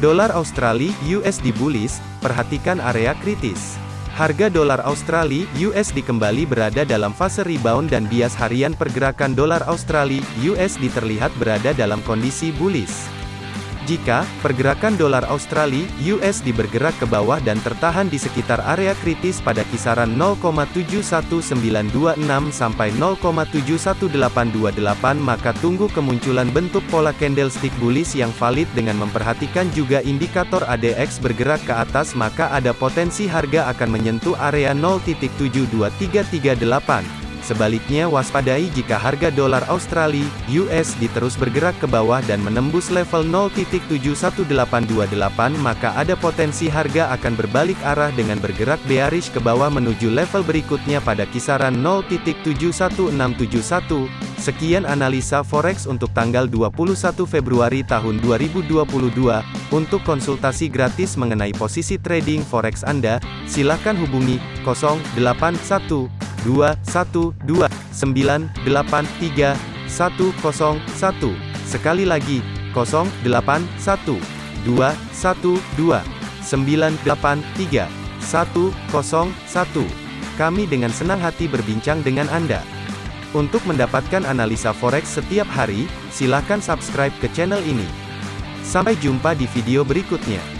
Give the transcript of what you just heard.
Dolar Australia USD bullish, perhatikan area kritis. Harga dolar Australia USD kembali berada dalam fase rebound dan bias harian pergerakan dolar Australia USD terlihat berada dalam kondisi bullish. Jika pergerakan dolar Australia (USD) bergerak ke bawah dan tertahan di sekitar area kritis pada kisaran 0,71926 sampai 0,71828 maka tunggu kemunculan bentuk pola candlestick bullish yang valid dengan memperhatikan juga indikator ADX bergerak ke atas maka ada potensi harga akan menyentuh area 0.72338. Sebaliknya waspadai jika harga dolar Australia (USD) terus bergerak ke bawah dan menembus level 0.71828 maka ada potensi harga akan berbalik arah dengan bergerak bearish ke bawah menuju level berikutnya pada kisaran 0.71671. Sekian analisa forex untuk tanggal 21 Februari tahun 2022. Untuk konsultasi gratis mengenai posisi trading forex Anda, silakan hubungi 081 212 983 101. Sekali lagi, 081 212 983 101. Kami dengan senang hati berbincang dengan Anda. Untuk mendapatkan analisa forex setiap hari, silakan subscribe ke channel ini. Sampai jumpa di video berikutnya.